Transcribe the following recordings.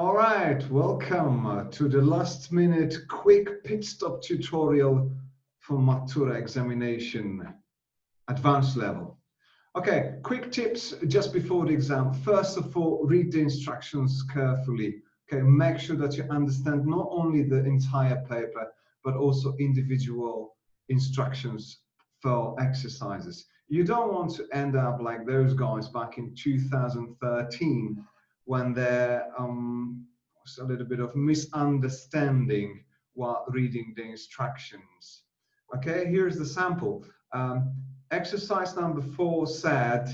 All right, welcome uh, to the last minute quick pit stop tutorial for Matura examination, advanced level. Okay, quick tips just before the exam. First of all, read the instructions carefully. Okay, make sure that you understand not only the entire paper, but also individual instructions for exercises. You don't want to end up like those guys back in 2013 when there um, was a little bit of misunderstanding while reading the instructions. Okay, here's the sample. Um, exercise number four said,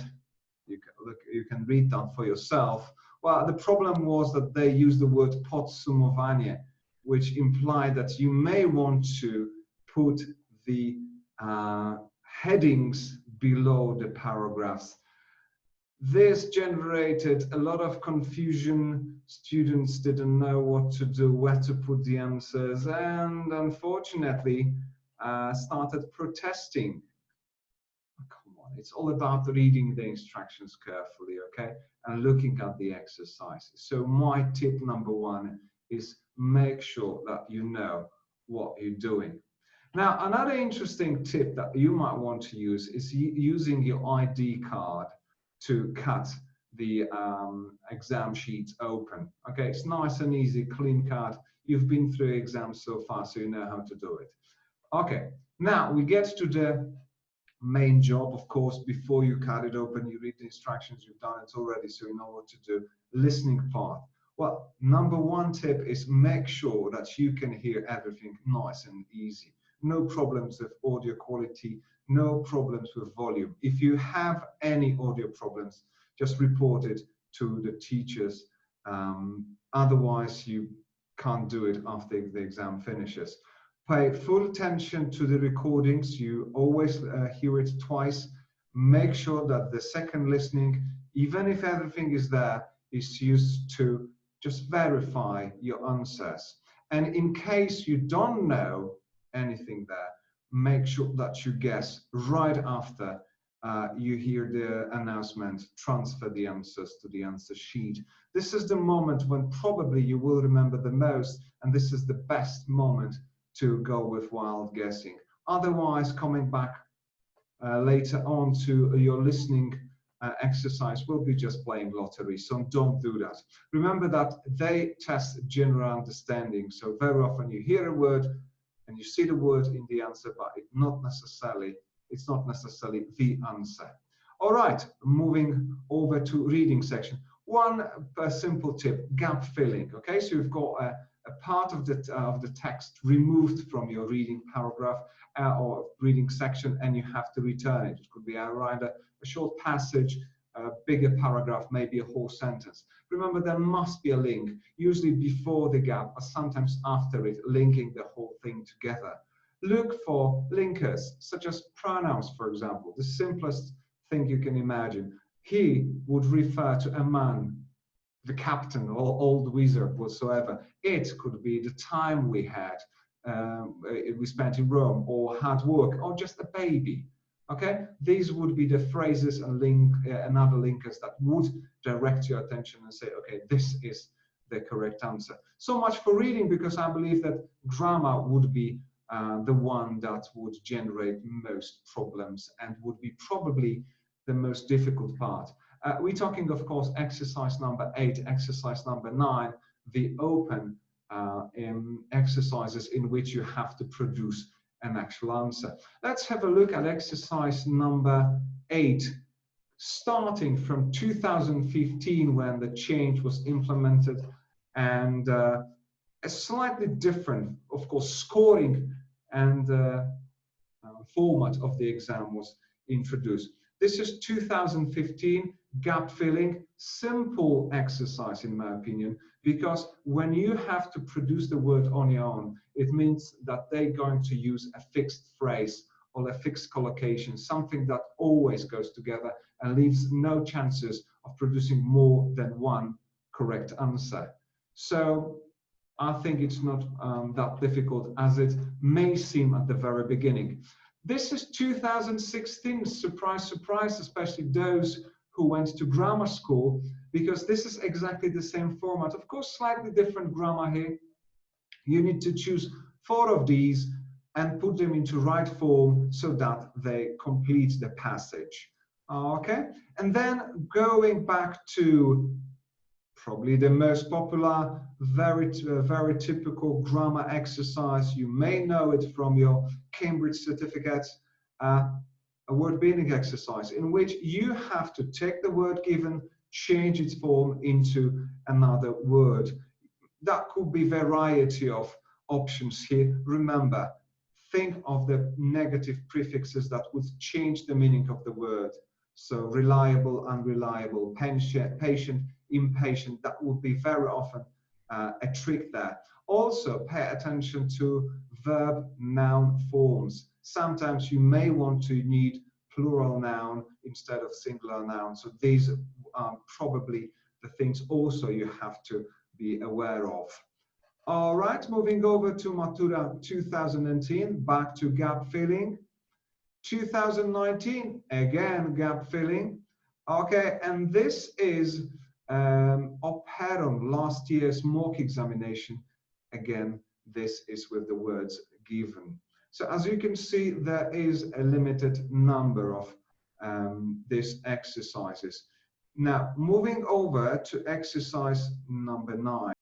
you can, look, you can read that for yourself. Well, the problem was that they used the word podsumowanie, which implied that you may want to put the uh, headings below the paragraphs this generated a lot of confusion. Students didn't know what to do, where to put the answers, and unfortunately uh, started protesting. Oh, come on, it's all about reading the instructions carefully, okay, and looking at the exercises. So my tip number one is make sure that you know what you're doing. Now, another interesting tip that you might want to use is using your ID card to cut the um, exam sheet open. Okay, it's nice and easy, clean cut. You've been through exams so far, so you know how to do it. Okay, now we get to the main job, of course, before you cut it open, you read the instructions, you've done it already, so you know what to do. Listening part. Well, number one tip is make sure that you can hear everything nice and easy. No problems with audio quality, no problems with volume. If you have any audio problems, just report it to the teachers. Um, otherwise, you can't do it after the exam finishes. Pay full attention to the recordings. You always uh, hear it twice. Make sure that the second listening, even if everything is there, is used to just verify your answers. And in case you don't know anything there, make sure that you guess right after uh, you hear the announcement, transfer the answers to the answer sheet. This is the moment when probably you will remember the most, and this is the best moment to go with wild guessing. Otherwise, coming back uh, later on to your listening uh, exercise will be just playing lottery, so don't do that. Remember that they test general understanding, so very often you hear a word, and you see the word in the answer, but it not necessarily it's not necessarily the answer. All right, moving over to reading section. One simple tip: gap filling. Okay, so you've got a, a part of the uh, of the text removed from your reading paragraph uh, or reading section, and you have to return it. It could be either a short passage a bigger paragraph, maybe a whole sentence. Remember, there must be a link, usually before the gap, or sometimes after it, linking the whole thing together. Look for linkers, such as pronouns, for example, the simplest thing you can imagine. He would refer to a man, the captain, or old wizard whatsoever. It could be the time we had, um, we spent in Rome, or hard work, or just a baby okay? These would be the phrases and link uh, and other linkers that would direct your attention and say okay this is the correct answer. So much for reading because i believe that grammar would be uh, the one that would generate most problems and would be probably the most difficult part. Uh, we're talking of course exercise number eight exercise number nine the open uh, in exercises in which you have to produce an actual answer. Let's have a look at exercise number eight, starting from 2015 when the change was implemented and uh, a slightly different, of course, scoring and uh, uh, format of the exam was introduced. This is 2015 gap filling, simple exercise in my opinion, because when you have to produce the word on your own, it means that they're going to use a fixed phrase or a fixed collocation, something that always goes together and leaves no chances of producing more than one correct answer. So I think it's not um, that difficult as it may seem at the very beginning. This is 2016, surprise, surprise, especially those who went to grammar school, because this is exactly the same format. Of course, slightly different grammar here. You need to choose four of these and put them into right form so that they complete the passage. Okay, and then going back to probably the most popular, very, uh, very typical grammar exercise. You may know it from your Cambridge certificates, uh, a word meaning exercise in which you have to take the word given, change its form into another word. That could be variety of options here. Remember, think of the negative prefixes that would change the meaning of the word. So reliable, unreliable, patient, patient impatient, that would be very often uh, a trick there. Also pay attention to verb noun forms. Sometimes you may want to need plural noun instead of singular noun. So these are probably the things also you have to be aware of. All right, moving over to Matura 2010, back to gap filling. 2019, again, gap filling. Okay, and this is um, Operon, last year's mock examination. Again, this is with the words given. So as you can see, there is a limited number of um, these exercises. Now, moving over to exercise number nine.